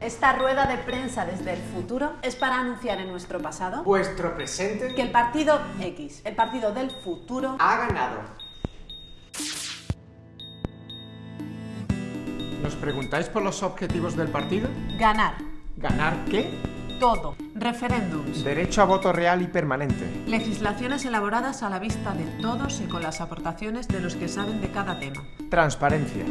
Esta rueda de prensa desde el futuro es para anunciar en nuestro pasado Vuestro presente que el partido X, el partido del futuro, ha ganado. ¿Nos preguntáis por los objetivos del partido? ganar ¿Ganar qué? Todo, referéndums, Derecho a voto real y permanente. legislaciones elaboradas a la vista de todos y con las aportaciones de los que saben de cada tema. Transparencia.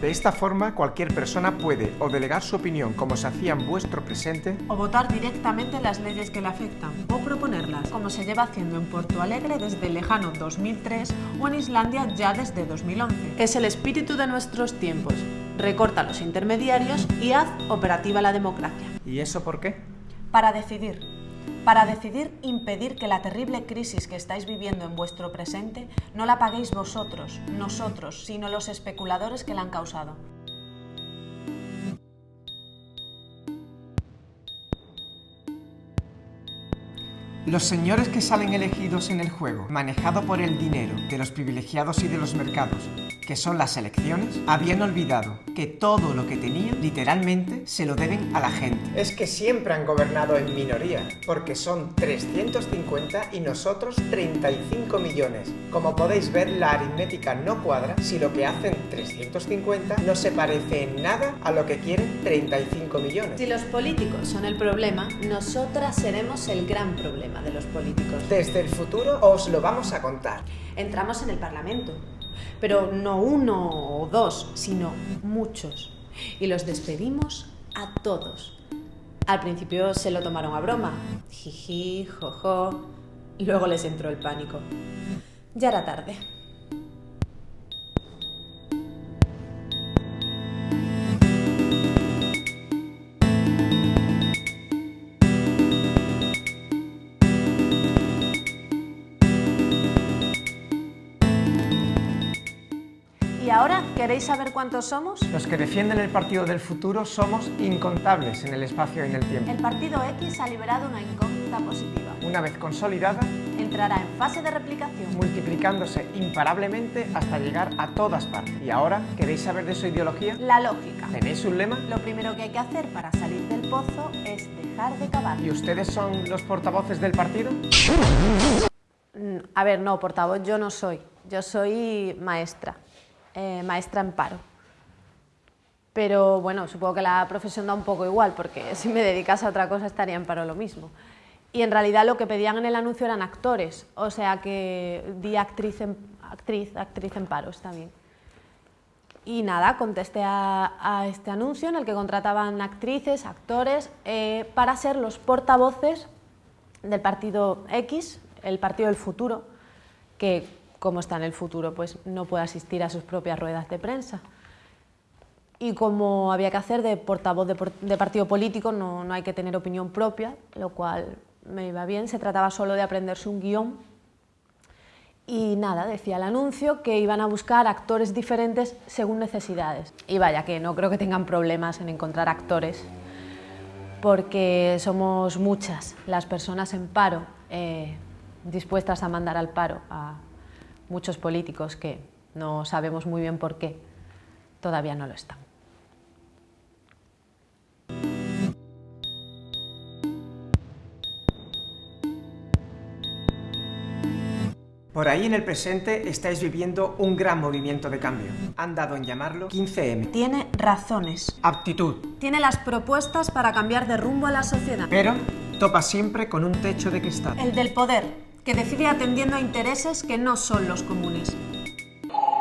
De esta forma, cualquier persona puede o delegar su opinión como se hacía en vuestro presente, O votar directamente las leyes que le afectan, o proponerlas, como se lleva haciendo en Porto Alegre desde el lejano 2003 o en Islandia ya desde 2011. Es el espíritu de nuestros tiempos. Recorta los intermediarios y haz operativa la democracia. ¿y eso por qué? Para decidir. Para decidir impedir que la terrible crisis que estáis viviendo en vuestro presente no la paguéis vosotros, nosotros, sino los especuladores que la han causado. Los señores que salen elegidos en el juego, manejado por el dinero de los privilegiados y de los mercados, que son las elecciones, habían olvidado que todo lo que tenían, literalmente, se lo deben a la gente. Es que siempre han gobernado en minoría, porque son 350 y nosotros 35 millones. Como podéis ver, la aritmética no cuadra si lo que hacen 350 no se parece en nada a lo que quieren 35 millones. Si los políticos son el problema, nosotras seremos el gran problema de los políticos. Desde el futuro os lo vamos a contar. Entramos en el Parlamento, pero no uno o dos, sino muchos. Y los despedimos a todos. Al principio se lo tomaron a broma, jiji, jojo, luego les entró el pánico. Ya era tarde. Queréis saber cuántos somos? Los que defienden el partido del futuro somos incontables en el espacio y en el tiempo. El partido X ha liberado una incógnita positiva. Una vez consolidada, Entrará en fase de replicación. multiplicándose imparablemente hasta llegar a todas partes. ¿Y ahora queréis saber de su ideología? La lógica. ¿Tenéis un lema? Lo primero que hay que hacer para salir del pozo es dejar de cavar. ¿Y ustedes son los portavoces del partido? Mm, A ver, no, portavoz yo no soy. Yo soy maestra, eh, maestra en paro. Pero bueno, supongo que la profesión da un poco igual, porque si me dedicas a otra cosa estaría en paro lo mismo. Y en realidad lo que pedían en el anuncio eran actores, o sea que di actriz en, actriz, actriz paro, está. Y nada, contesté a, a este anuncio en el que contrataban actrices, actores, eh, para ser los portavoces del partido X, el partido del futuro, que como está en el futuro, pues no puede asistir a sus propias ruedas de prensa. Y como había que hacer de portavoz de, de partido político, no, no hay que tener opinión propia, lo cual me iba bien, se trataba solo de aprenderse un guion. Y nada, decía el anuncio que iban a buscar actores diferentes según necesidades. Y vaya, que no creo que tengan problemas en encontrar actores porque somos muchas las personas en paro, eh, dispuestas a mandar al paro a muchos políticos que no sabemos muy bien por qué todavía no lo están. Por ahí en el presente estáis viviendo un gran movimiento de cambio. Han dado en llamarlo 15M. Tiene razones, Aptitud. tiene las propuestas para cambiar de rumbo a la sociedad. Pero topa siempre con un techo de cristal. El del poder, que decide atendiendo a intereses que no son los comunes.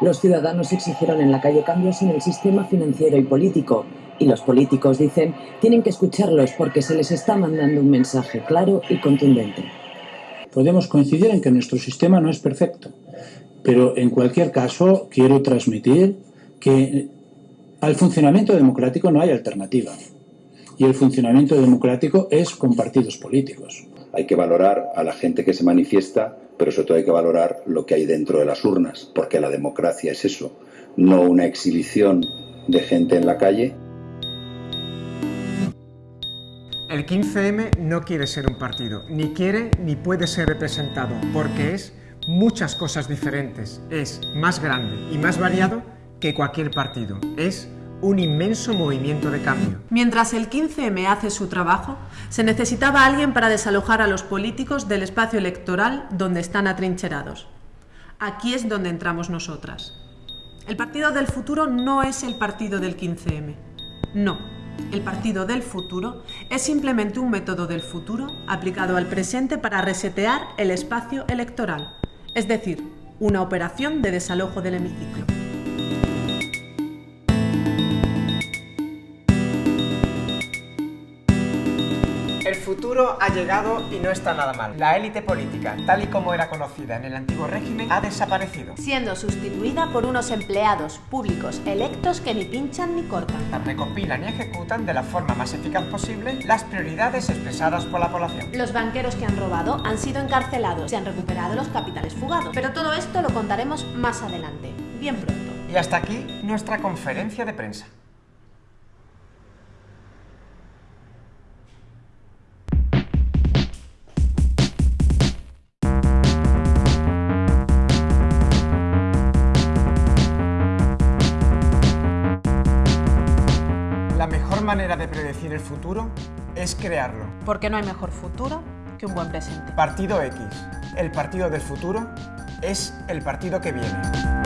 Los ciudadanos exigieron en la calle cambios en el sistema financiero y político. Y los políticos dicen, tienen que escucharlos porque se les está mandando un mensaje claro y contundente. Podemos coincidir en que nuestro sistema no es perfecto, pero en cualquier caso quiero transmitir que al funcionamiento democrático no hay alternativa. Y el funcionamiento democrático es con partidos políticos. Hay que valorar a la gente que se manifiesta, pero sobre todo hay que valorar lo que hay dentro de las urnas, porque la democracia es eso, no una exhibición de gente en la calle. El 15M no quiere ser un partido, ni quiere ni puede ser representado, porque es muchas cosas diferentes. Es más grande y más variado que cualquier partido. Es un inmenso movimiento de cambio. Mientras el 15M hace su trabajo, se necesitaba alguien para desalojar a los políticos del espacio electoral donde están atrincherados. Aquí es donde entramos nosotras. El Partido del Futuro no es el partido del 15M. No, el Partido del Futuro es simplemente un método del futuro aplicado al presente para resetear el espacio electoral, es decir, una operación de desalojo del hemiciclo. Futuro ha llegado y no está nada mal. La élite política, tal y como era conocida en el antiguo régimen, ha desaparecido. Siendo sustituida por unos empleados públicos electos que ni pinchan ni cortan. Recopilan y ejecutan de la forma más eficaz posible las prioridades expresadas por la población. Los banqueros que han robado han sido encarcelados, se han recuperado los capitales fugados. Pero todo esto lo contaremos más adelante, bien pronto. Y hasta aquí nuestra conferencia de prensa. La mejor manera de predecir el futuro es crearlo. Porque no hay mejor futuro que un buen presente. Partido X, el partido del futuro, es el partido que viene.